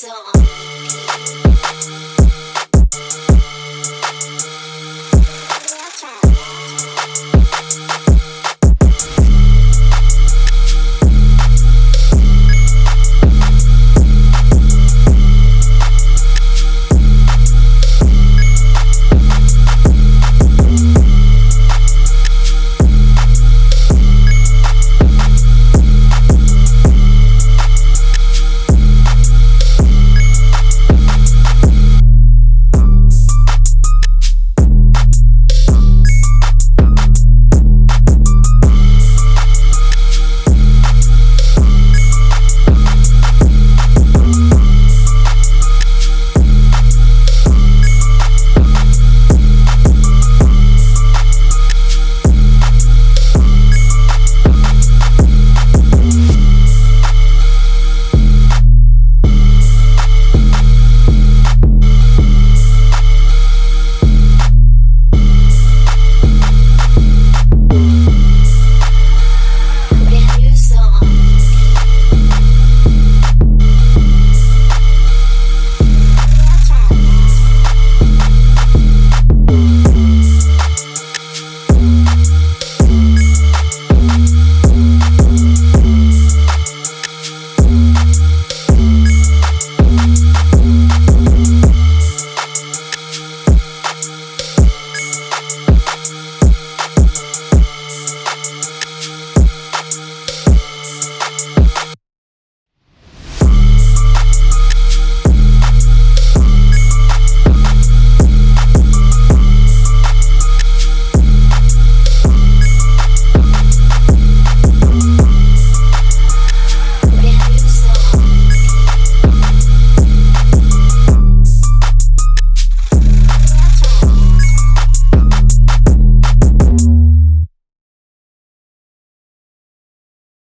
song.